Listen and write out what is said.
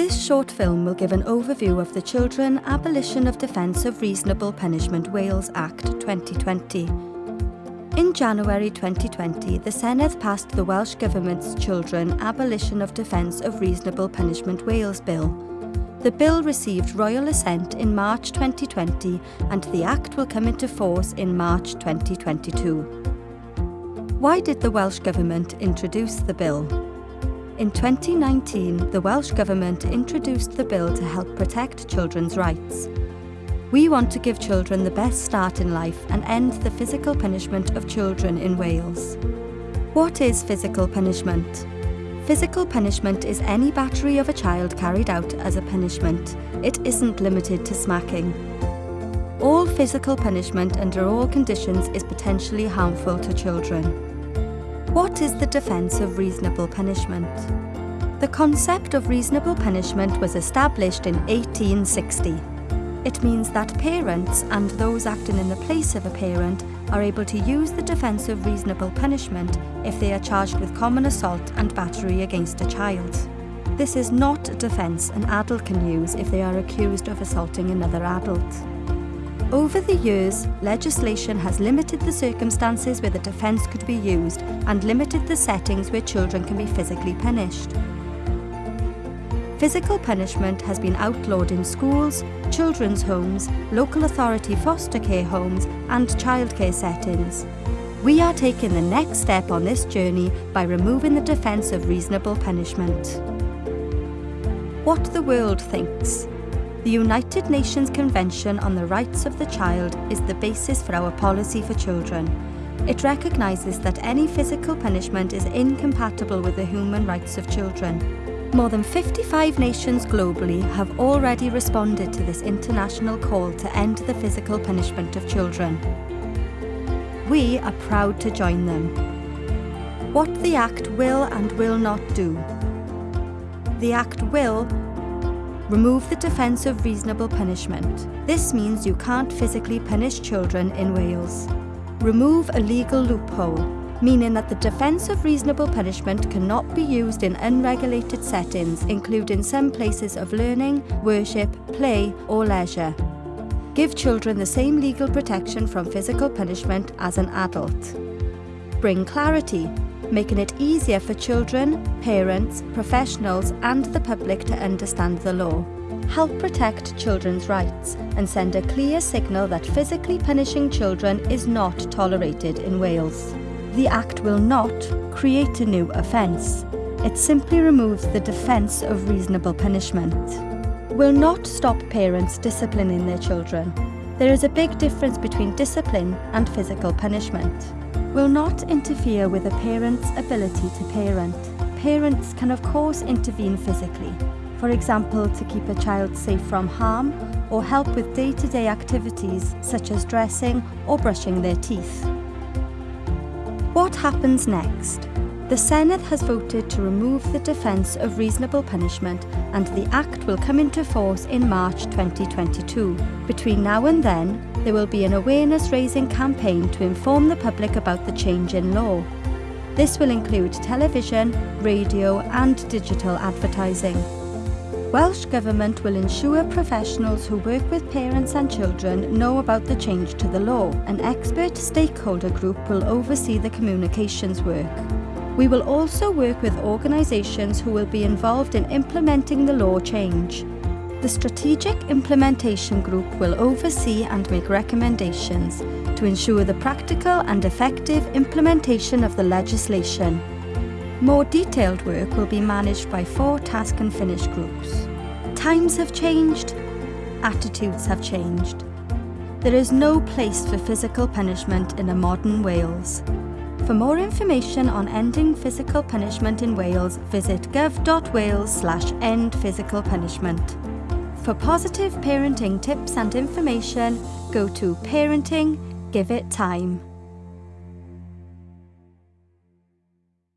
This short film will give an overview of the Children Abolition of Defence of Reasonable Punishment Wales Act 2020. In January 2020, the Senedd passed the Welsh Government's Children Abolition of Defence of Reasonable Punishment Wales Bill. The bill received royal assent in March 2020 and the Act will come into force in March 2022. Why did the Welsh Government introduce the bill? In 2019, the Welsh Government introduced the bill to help protect children's rights. We want to give children the best start in life and end the physical punishment of children in Wales. What is physical punishment? Physical punishment is any battery of a child carried out as a punishment. It isn't limited to smacking. All physical punishment under all conditions is potentially harmful to children. What is the defence of reasonable punishment? The concept of reasonable punishment was established in 1860. It means that parents and those acting in the place of a parent are able to use the defence of reasonable punishment if they are charged with common assault and battery against a child. This is not a defence an adult can use if they are accused of assaulting another adult. Over the years, legislation has limited the circumstances where the defence could be used and limited the settings where children can be physically punished. Physical punishment has been outlawed in schools, children's homes, local authority foster care homes and childcare settings. We are taking the next step on this journey by removing the defence of reasonable punishment. What the world thinks. The United Nations Convention on the Rights of the Child is the basis for our policy for children. It recognises that any physical punishment is incompatible with the human rights of children. More than 55 nations globally have already responded to this international call to end the physical punishment of children. We are proud to join them. What the Act will and will not do. The Act will Remove the defence of reasonable punishment. This means you can't physically punish children in Wales. Remove a legal loophole, meaning that the defence of reasonable punishment cannot be used in unregulated settings, including some places of learning, worship, play or leisure. Give children the same legal protection from physical punishment as an adult. Bring clarity, making it easier for children, parents, professionals and the public to understand the law. Help protect children's rights and send a clear signal that physically punishing children is not tolerated in Wales. The Act will not create a new offence. It simply removes the defence of reasonable punishment. Will not stop parents disciplining their children. There is a big difference between discipline and physical punishment will not interfere with a parent's ability to parent. Parents can of course intervene physically, for example to keep a child safe from harm or help with day-to-day -day activities such as dressing or brushing their teeth. What happens next? The Senedd has voted to remove the defence of reasonable punishment and the Act will come into force in March 2022. Between now and then, there will be an awareness-raising campaign to inform the public about the change in law. This will include television, radio and digital advertising. Welsh Government will ensure professionals who work with parents and children know about the change to the law. An expert stakeholder group will oversee the communications work. We will also work with organisations who will be involved in implementing the law change. The Strategic Implementation Group will oversee and make recommendations to ensure the practical and effective implementation of the legislation. More detailed work will be managed by four task and finish groups. Times have changed, attitudes have changed. There is no place for physical punishment in a modern Wales. For more information on ending physical punishment in Wales, visit gov.wales slash end physical punishment. For positive parenting tips and information, go to Parenting, Give It Time.